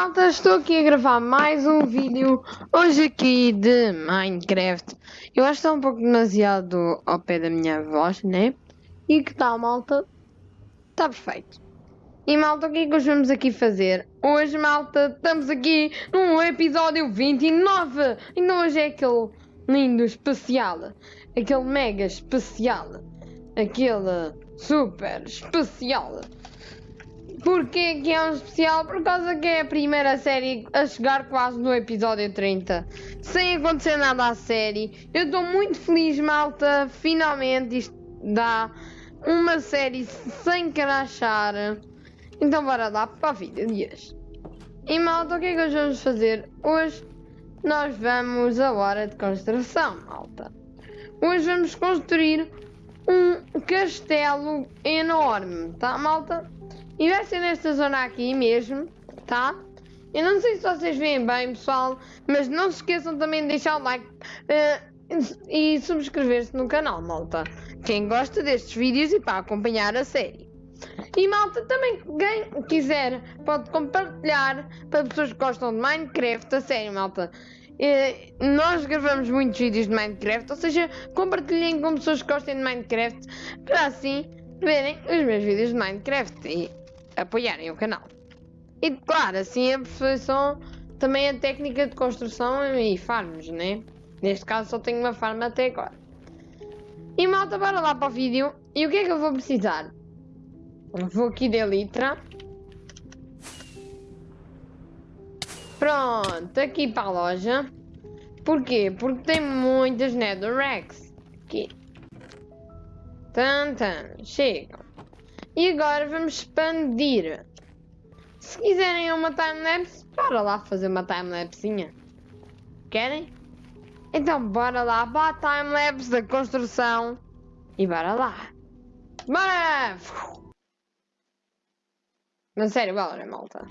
malta, estou aqui a gravar mais um vídeo hoje aqui de Minecraft. Eu acho que está um pouco demasiado ao pé da minha voz, né? E que tal, malta? Está perfeito. E malta, o que é que hoje vamos aqui fazer? Hoje, malta, estamos aqui num episódio 29. Então hoje é aquele lindo especial. Aquele mega especial. Aquele super especial. Porquê que é um especial? Por causa que é a primeira série a chegar quase no episódio 30. Sem acontecer nada à série. Eu estou muito feliz, malta. Finalmente isto dá uma série sem crachar. Então bora lá para a vida de hoje. E malta, o que é que hoje vamos fazer? Hoje nós vamos a hora de construção, malta. Hoje vamos construir um castelo enorme, tá malta? E vai ser nesta zona aqui mesmo, tá? Eu não sei se vocês veem bem, pessoal, mas não se esqueçam também de deixar o like uh, e subscrever-se no canal, malta. Quem gosta destes vídeos e para acompanhar a série. E malta, também quem quiser pode compartilhar para pessoas que gostam de Minecraft, a série, malta. Uh, nós gravamos muitos vídeos de Minecraft, ou seja, compartilhem com pessoas que gostem de Minecraft para assim verem os meus vídeos de Minecraft. E apoiarem o canal. E claro, assim aperfeiçoam também a técnica de construção e farms, né? Neste caso só tenho uma farm até agora. E malta, bora lá para o vídeo. E o que é que eu vou precisar? Vou aqui de litra. Pronto, aqui para a loja. Porquê? Porque tem muitas netherracks. Aqui. Tan, tan. Chegam. E agora vamos expandir. Se quiserem uma timelapse, bora lá fazer uma timelapsezinha. Querem? Então bora lá para a timelapse da construção. E bora lá. Bora! Mas sério, bora malta.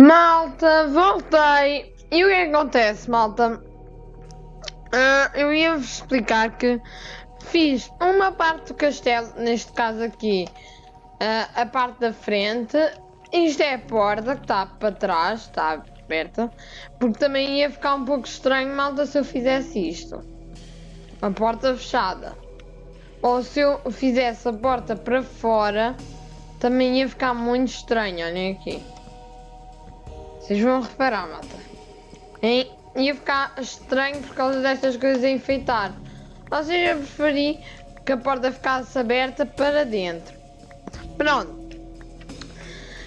Malta, voltei. E o que é que acontece, malta? Ah, eu ia vos explicar que fiz uma parte do castelo, neste caso aqui, ah, a parte da frente. Isto é a porta que está para trás, está aberta. Porque também ia ficar um pouco estranho, malta, se eu fizesse isto. A porta fechada. Ou se eu fizesse a porta para fora, também ia ficar muito estranho, olhem aqui. Vocês vão reparar, malta. Ia ficar estranho por causa destas coisas a enfeitar. Ou seja, eu preferi que a porta ficasse aberta para dentro. Pronto.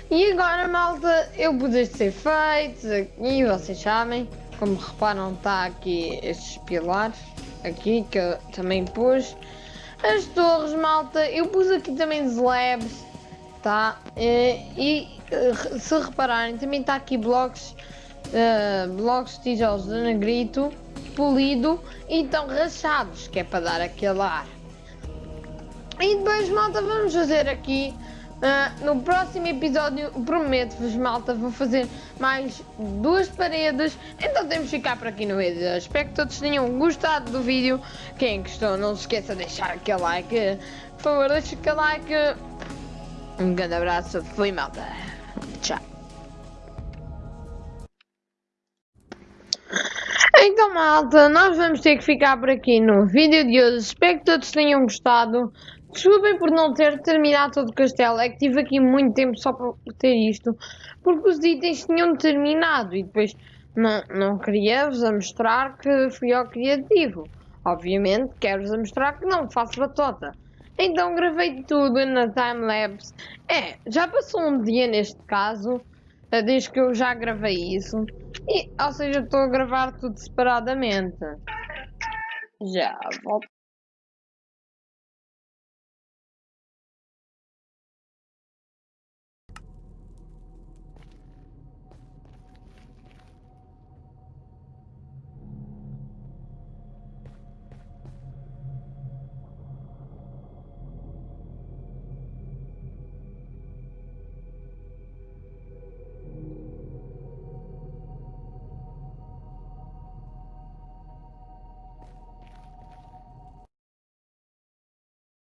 E agora, malta, eu pus estes efeitos aqui, vocês sabem. Como reparam, está aqui estes pilares. Aqui, que eu também pus. As torres, malta, eu pus aqui também slabs, tá? E, e se repararem, também está aqui blocos uh, blocos de tijolos de negrito polido e estão rachados, que é para dar aquele ar. E depois, malta, vamos fazer aqui. Uh, no próximo episódio, prometo-vos, malta, vou fazer mais duas paredes. Então temos que ficar por aqui no vídeo. Espero que todos tenham gostado do vídeo. Quem gostou, não se esqueça de deixar aquele like. Por favor, deixe aquele like. Um grande abraço. Fui, malta. Tchau. Então malta, nós vamos ter que ficar por aqui no vídeo de hoje. Espero que todos tenham gostado. Desculpem por não ter terminado todo o castelo. É que tive aqui muito tempo só para ter isto. Porque os itens tinham terminado. E depois não, não queria-vos a mostrar que fui ao criativo. Obviamente quero-vos a mostrar que não faço batota. Então gravei tudo na timelapse. É, já passou um dia neste caso. Desde que eu já gravei isso. E, ou seja, estou a gravar tudo separadamente. Já volto.